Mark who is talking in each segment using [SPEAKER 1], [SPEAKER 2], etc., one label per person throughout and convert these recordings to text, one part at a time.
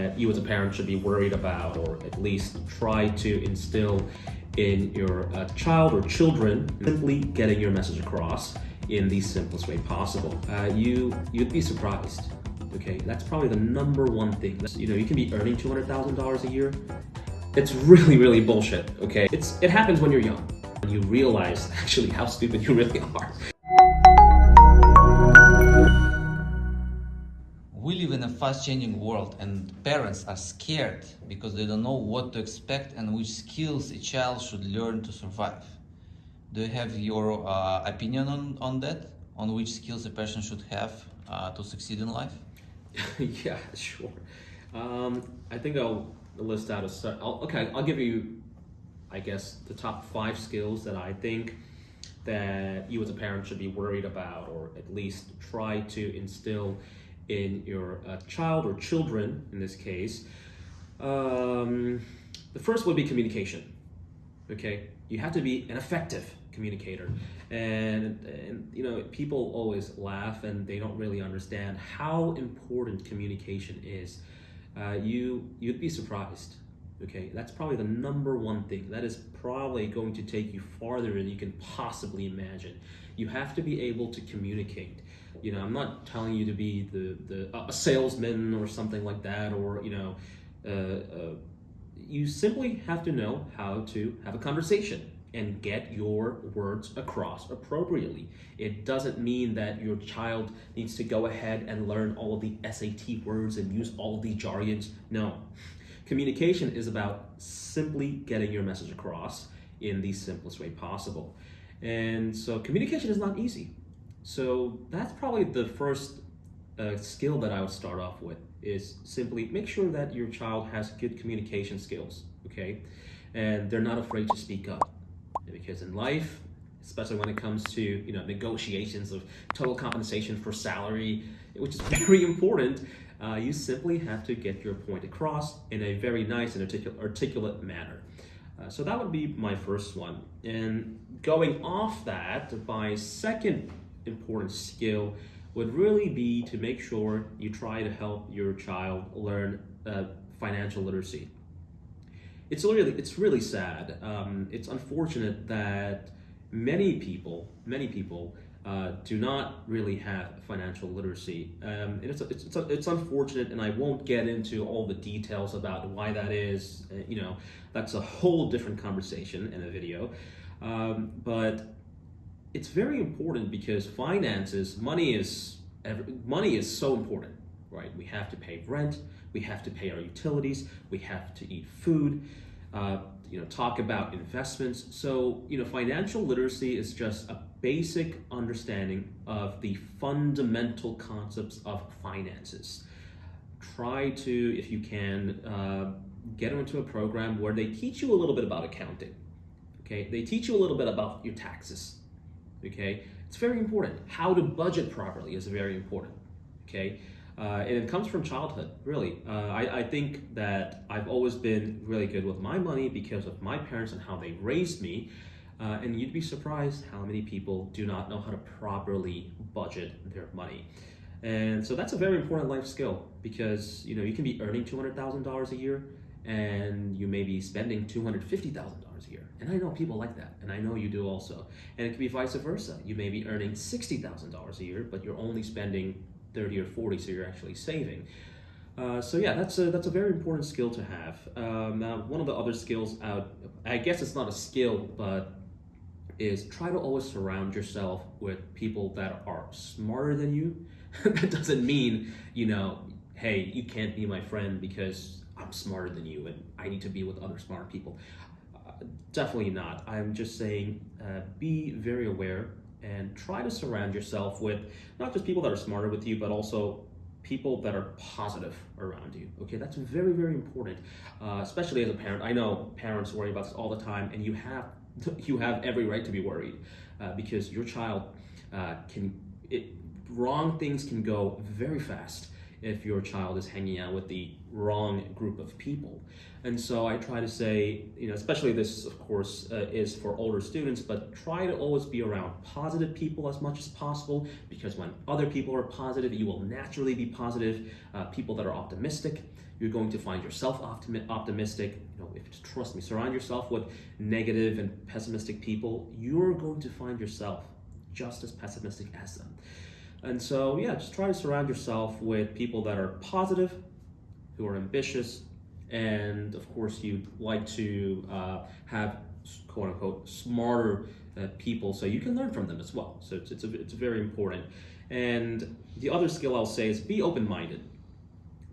[SPEAKER 1] that you as a parent should be worried about or at least try to instill in your uh, child or children simply getting your message across in the simplest way possible. Uh, you, you'd be surprised. Okay, that's probably the number one thing. You know, you can be earning $200,000 a year. It's really, really bullshit, okay? It's, it happens when you're young. When you realize actually how stupid you really are.
[SPEAKER 2] Fast changing world and parents are scared because they don't know what to expect and which skills a child should learn to survive. Do you have your uh, opinion on, on that? On which skills a person should have uh, to succeed in life?
[SPEAKER 1] yeah, sure. Um, I think I'll list out a. I'll, okay, I'll give you, I guess, the top five skills that I think that you as a parent should be worried about, or at least try to instill in your uh, child or children in this case. Um, the first would be communication. Okay, you have to be an effective communicator. And, and you know people always laugh and they don't really understand how important communication is. Uh, you you'd be surprised okay? That's probably the number one thing. That is probably going to take you farther than you can possibly imagine. You have to be able to communicate you know i'm not telling you to be the, the a salesman or something like that or you know uh, uh, you simply have to know how to have a conversation and get your words across appropriately. It doesn't mean that your child needs to go ahead and learn all of the SAT words and use all the jargons. No. Communication is about simply getting your message across in the simplest way possible. And so communication is not easy. So that's probably the first uh, skill that I would start off with is simply make sure that your child has good communication skills, okay? And they're not afraid to speak up because in life, especially when it comes to you know negotiations of total compensation for salary, which is very important, uh, you simply have to get your point across in a very nice and articul articulate manner. Uh, so that would be my first one. And going off that, my second important skill would really be to make sure you try to help your child learn uh, financial literacy it's really it's really sad. Um, it's unfortunate that many people many people uh, do not really have financial literacy. Um, and it's, it's, it's, it's, unfortunate, and I won't get into all the details about why that is. Uh, you know, that's a whole different conversation in a video. Um, but it's very important because finances, money is money is so important, right? We have to pay rent, we have to pay our utilities, we have to eat food, uh, you know, talk about investments. So, you know, financial literacy is just a basic understanding of the fundamental concepts of finances. Try to, if you can, uh, get into a program where they teach you a little bit about accounting. Okay, they teach you a little bit about your taxes okay? It's very important. How to budget properly is very important, okay? Uh, and it comes from childhood, really. Uh, I, I, think that I've always been really good with my money because of my parents and how they raised me. Uh, and you'd be surprised how many people do not know how to properly budget their money. And so that's a very important life skill because you know you can be earning $200,000 a year and you may be spending $250,000 hours a year. And I know people like that, and I know you do also. And it can be vice versa. You may be earning $60,000 a year, but you're only spending 30 or 40, so you're actually saving. Uh, so yeah, that's a, that's a very important skill to have. Um, now, one of the other skills, out, I guess it's not a skill, but is try to always surround yourself with people that are smarter than you. that doesn't mean, you know, hey, you can't be my friend because I'm smarter than you and I need to be with other smart people. Definitely not. I'm just saying uh, be very aware and try to surround yourself with not just people that are smarter with you, but also people that are positive around you. Okay, that's very, very important, uh, especially as a parent. I know parents worry about this all the time, and you have you have every right to be worried uh, because your child uh, can it wrong things can go very fast if your child is hanging out with the wrong group of people. And so I try to say, you know, especially this, of course, uh, is for older students, but try to always be around positive people as much as possible because when other people are positive, you will naturally be positive. Uh, people that are optimistic, You're going to find yourself optimi- optimistic. You know, if trust me, surround yourself with negative and pessimistic people, you're going to find yourself just as pessimistic as them. And so, yeah, just try to surround yourself with people that are positive, who are ambitious, and of course, you'd like to uh, have quote unquote smarter uh, people so you can learn from them as well. So it's, it's, a, it's very important. And the other skill I'll say is be open minded.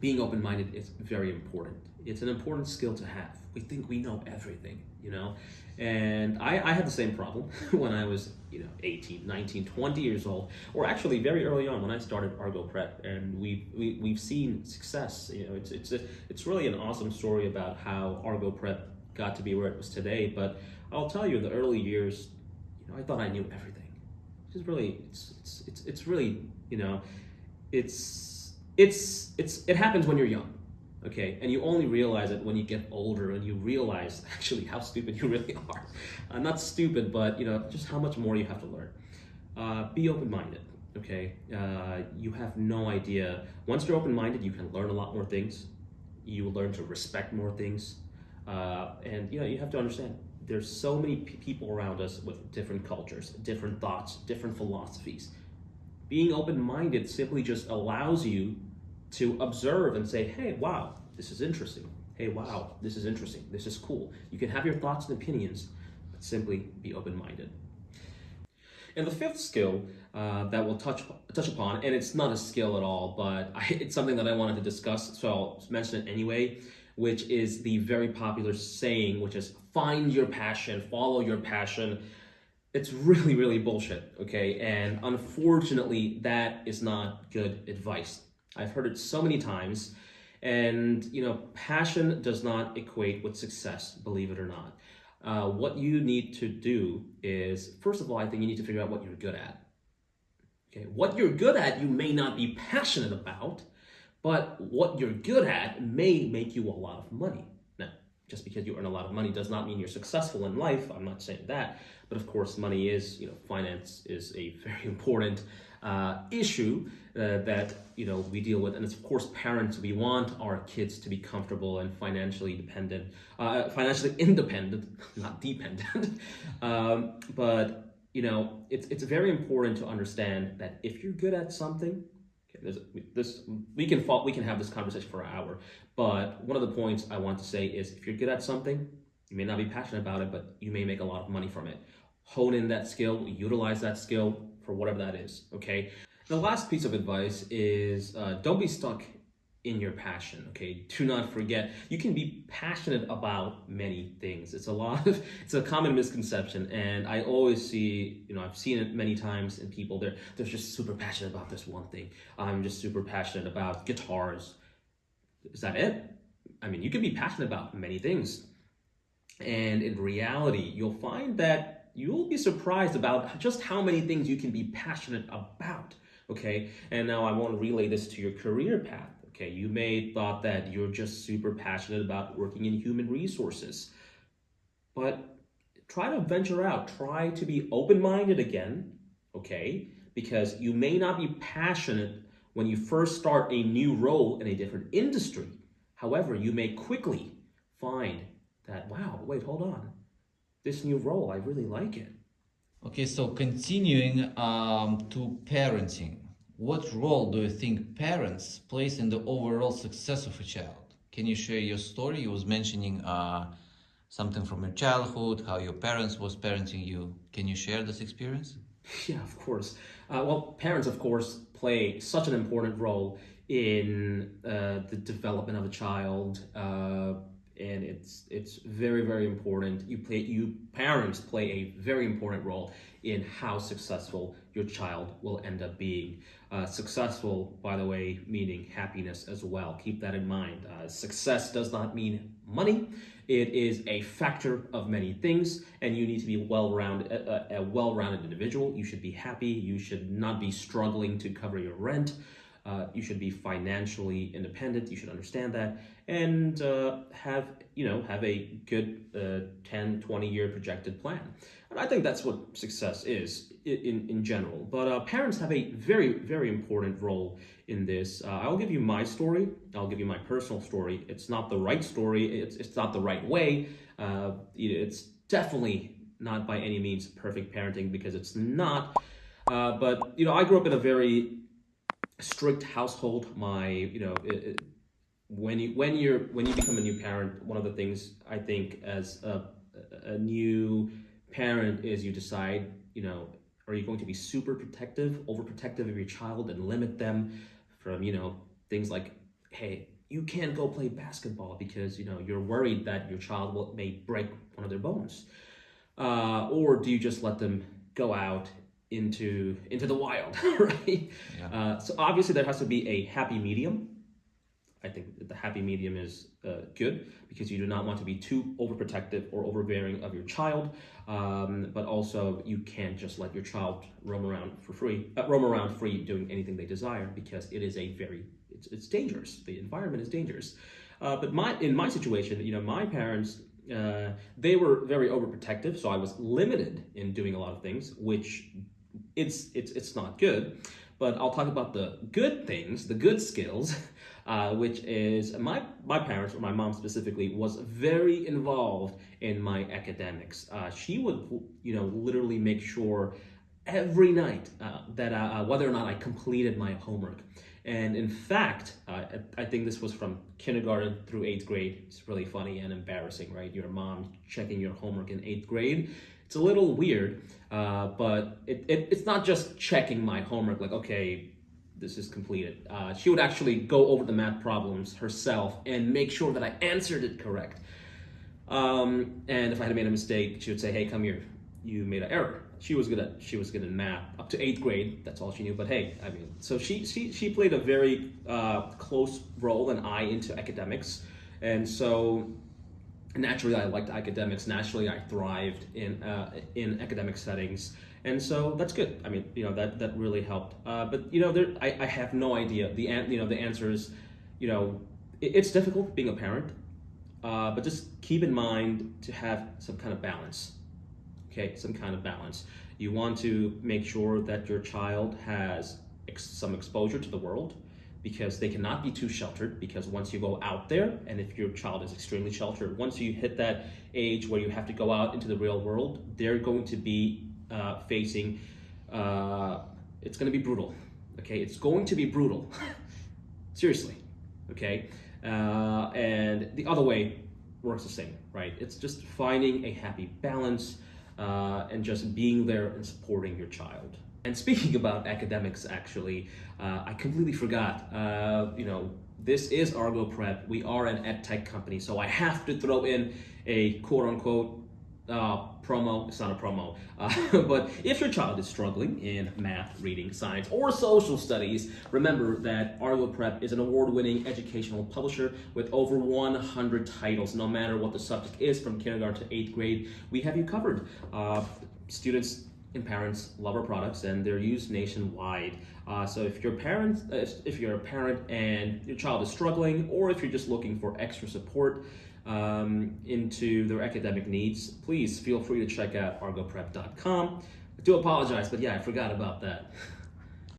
[SPEAKER 1] Being open minded is very important. It's an important skill to have. We think we know everything, you know? And I, I had the same problem when I was, you know, 18, 19, 20 years old, or actually very early on when I started Argo Prep. And we, we, we've seen success. You know, it's, it's, a, it's really an awesome story about how Argo Prep got to be where it was today. But I'll tell you, in the early years, you know, I thought I knew everything. Which is really, it's, it's, it's, it's really, you know, it's, it's, it's, it happens when you're young okay and you only realize it when you get older and you realize actually how stupid you really are. Uh, not stupid but you know just how much more you have to learn. Uh, be open-minded okay? Uh, you have no idea. Once you're open-minded you can learn a lot more things. You learn to respect more things. Uh, and you know you have to understand there's so many people around us with different cultures different thoughts different philosophies. Being open-minded simply just allows you to observe and say, hey, wow, this is interesting. Hey, wow, this is interesting. This is cool. You can have your thoughts and opinions, but simply be open minded. And the fifth skill uh, that we'll touch touch upon, and it's not a skill at all, but I, it's something that I wanted to discuss, so I'll mention it anyway, which is the very popular saying, which is find your passion, follow your passion. It's really, really bullshit, okay? And unfortunately, that is not good advice. I've heard it so many times. And, you know, passion does not equate with success, believe it or not. Uh, what you need to do is, first of all, I think you need to figure out what you're good at. Okay, what you're good at, you may not be passionate about, but what you're good at may make you a lot of money. Just because you earn a lot of money does not mean you're successful in life. I'm not saying that, but of course, money is, you know, finance is a very important uh, issue uh, that you know we deal with, and it's of course parents. We want our kids to be comfortable and financially dependent, uh, financially independent, not dependent. um, but you know, it's it's very important to understand that if you're good at something, there's this we can fall, we can have this conversation for an hour. But one of the points I want to say is, if you're good at something, you may not be passionate about it, but you may make a lot of money from it. Hone in that skill, utilize that skill, for whatever that is, okay? The last piece of advice is uh, don't be stuck in your passion, okay? Do not forget, you can be passionate about many things. It's a lot of, it's a common misconception, and I always see, you know, I've seen it many times in people, they're, they're just super passionate about this one thing. I'm just super passionate about guitars. Is that it? I mean, you can be passionate about many things. And in reality, you'll find that you'll be surprised about just how many things you can be passionate about. Okay, and now I want to relay this to your career path. Okay, you may thought that you're just super passionate about working in human resources, but try to venture out. Try to be open-minded again. Okay, because you may not be passionate when you first start a new role in a different industry. However, you may quickly find that, wow, wait, hold on this new role. I really like it.
[SPEAKER 2] Okay, so continuing um, to parenting, what role do you think parents plays in the overall success of a child? Can you share your story? You was mentioning uh, something from your childhood, how your parents was parenting you. Can you share this experience?
[SPEAKER 1] Yeah, of course. Uh, well, parents, of course, play such an important role in uh, the development of a child, uh, and it's it's very very important. You play you parents play a very important role in how successful your child will end up being. Uh, successful by the way meaning happiness as well. Keep that in mind. Uh, success does not mean money. It is a factor of many things and you need to be well-rounded a, a well-rounded individual. You should be happy. You should not be struggling to cover your rent Uh, you should be financially independent. You should understand that and uh, have you know have a good uh, 10, 20 year projected plan. And I think that's what success is in in general. But uh, parents have a very very important role in this. Uh, I'll give you my story. I'll give you my personal story. It's not the right story. It's it's not the right way. Uh, it's definitely not by any means perfect parenting because it's not. Uh, but you know, I grew up in a very strict household. My you know. It, it, when you when you're when you become a new parent, one of the things I think as a, a new parent is you decide, you know, are you going to be super protective, overprotective of your child and limit them from, you know, things like, hey, you can't go play basketball because you know you're worried that your child will, may break one of their bones, uh, or do you just let them go out into into the wild, right? Yeah. Uh, so obviously there has to be a happy medium. I think the happy medium is uh, good because you do not want to be too overprotective or overbearing of your child, um, but also you can't just let your child roam around for free, uh, roam around free doing anything they desire because it is a very it's, it's dangerous. The environment is dangerous. Uh, but my in my situation, you know, my parents uh, they were very overprotective, so I was limited in doing a lot of things, which it's it's it's not good. But I'll talk about the good things, the good skills, uh, which is my my parents, or my mom specifically, was very involved in my academics. Uh, she would, you know, literally make sure every night uh, that uh, whether or not I completed my homework. And in fact, uh, I think this was from kindergarten through eighth grade. It's really funny and embarrassing, right? Your mom checking your homework in eighth grade. It's a little weird, uh, but it, it, it's not just checking my homework, like, okay, this is completed. Uh, she would actually go over the math problems herself and make sure that I answered it correct. Um, and if I had made a mistake, she would say, hey, come here, you made an error she was good at she was good in math up to eighth grade. That's all she knew. But hey, I mean, so she she she played a very uh, close role and eye into academics, and so naturally I liked academics. Naturally, I thrived in uh, in academic settings, and so that's good. I mean, you know that that really helped. Uh, but you know, there I, I have no idea. The an, you know the answer is, you know, it, it's difficult being a parent, uh, but just keep in mind to have some kind of balance okay, some kind of balance. You want to make sure that your child has ex some exposure to the world because they cannot be too sheltered because once you go out there and if your child is extremely sheltered once you hit that age where you have to go out into the real world they're going to be uh, facing uh, it's going to be brutal okay? It's going to be brutal. Seriously okay? Uh, and the other way works the same right? It's just finding a happy balance uh, and just being there and supporting your child. And speaking about academics, actually, uh, I completely forgot. Uh, you know, this is Argo Prep. We are an ed tech company, so I have to throw in a quote unquote uh, promo. It's not a promo, uh, but if your child is struggling in math, reading, science, or social studies, remember that Argo Prep is an award-winning educational publisher with over 100 titles. No matter what the subject is, from kindergarten to eighth grade, we have you covered. Uh, students and parents love our products and they're used nationwide. Uh, so if your parent, if you're a parent and your child is struggling, or if you're just looking for extra support, um, into their academic needs, please feel free to check out argoprep.com. I do apologize, but yeah, I forgot about that.